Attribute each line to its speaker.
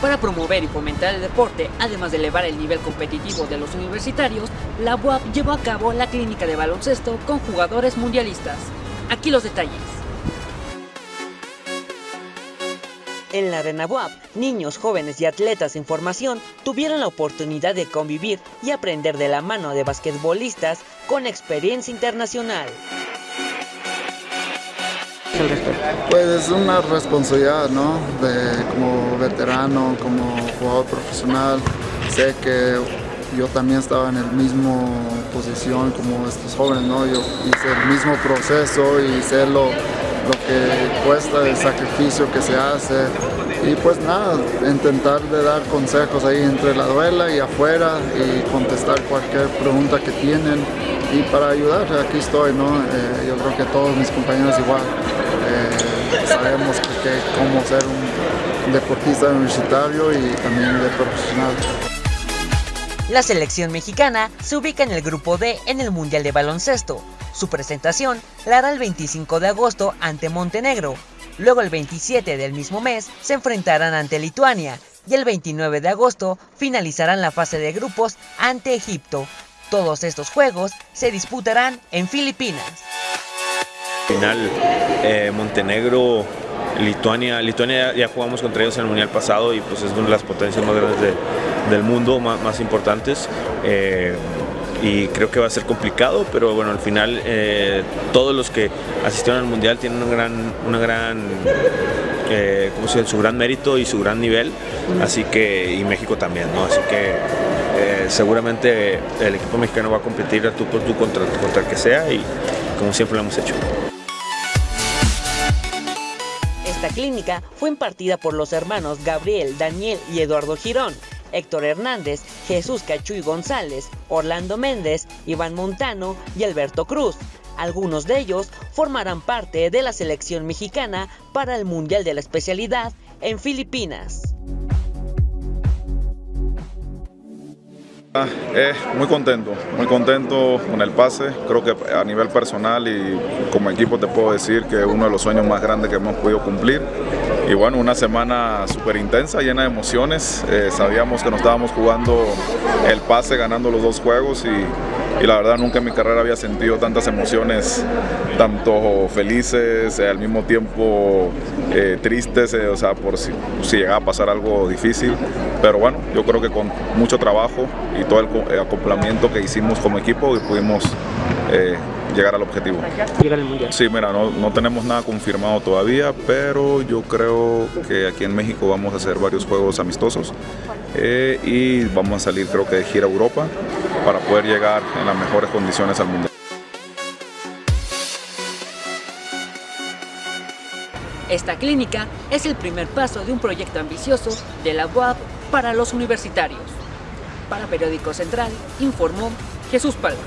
Speaker 1: Para promover y fomentar el deporte, además de elevar el nivel competitivo de los universitarios, la UAP llevó a cabo la clínica de baloncesto con jugadores mundialistas. Aquí los detalles. En la Arena UAP, niños, jóvenes y atletas en formación tuvieron la oportunidad de convivir y aprender de la mano de basquetbolistas con experiencia internacional.
Speaker 2: Pues es una responsabilidad, ¿no? De, como veterano, como jugador profesional, sé que yo también estaba en el mismo posición como estos jóvenes, ¿no? Yo hice el mismo proceso y sé lo, lo que cuesta, el sacrificio que se hace. Y pues nada, intentar de dar consejos ahí entre la duela y afuera y contestar cualquier pregunta que tienen. Y para ayudar, aquí estoy, ¿no? Eh, yo creo que todos mis compañeros igual. Eh, sabemos que, cómo ser un deportista universitario y también de profesional.
Speaker 1: La selección mexicana se ubica en el grupo D en el Mundial de Baloncesto. Su presentación la hará el 25 de agosto ante Montenegro. Luego el 27 del mismo mes se enfrentarán ante Lituania y el 29 de agosto finalizarán la fase de grupos ante Egipto. Todos estos juegos se disputarán en Filipinas.
Speaker 3: Final eh, Montenegro, Lituania, Lituania ya, jugamos contra ellos en el mundial pasado y pues es una de las potencias más grandes del mundo, más, importantes. Eh, y creo que va a ser complicado, pero bueno, al final eh, todos los que asistieron al mundial tienen un gran, una gran eh, su gran mérito y su gran nivel, así que, y México también, ¿no? Así que eh, seguramente el equipo mexicano va a competir a tú por tú contra, contra el que sea y como siempre lo hemos hecho.
Speaker 1: Esta clínica fue impartida por los hermanos Gabriel, Daniel y Eduardo Girón, Héctor Hernández, Jesús Cachuy González, Orlando Méndez, Iván Montano y Alberto Cruz. Algunos de ellos formarán parte de la selección mexicana para el Mundial de la Especialidad en Filipinas.
Speaker 4: Eh, muy contento, muy contento con el pase. Creo que a nivel personal y como equipo te puedo decir que es uno de los sueños más grandes que hemos podido cumplir. Y bueno, una semana súper intensa, llena de emociones. Eh, sabíamos que nos estábamos jugando el pase, ganando los dos juegos y y la verdad nunca en mi carrera había sentido tantas emociones, tanto felices, eh, al mismo tiempo eh, tristes, eh, o sea, por si, si llegaba a pasar algo difícil. Pero bueno, yo creo que con mucho trabajo y todo el acoplamiento que hicimos como equipo pudimos llegar al objetivo.
Speaker 1: Llegar al mundial.
Speaker 4: Sí, mira, no, no, tenemos nada confirmado todavía, pero yo creo que aquí en México vamos a hacer varios juegos amistosos y vamos a salir creo que de gira a Europa para poder llegar en las mejores condiciones al Mundial.
Speaker 1: Esta clínica es el primer paso de un proyecto ambicioso de la UAP para los universitarios. Para Periódico Central, informó Jesús Palma.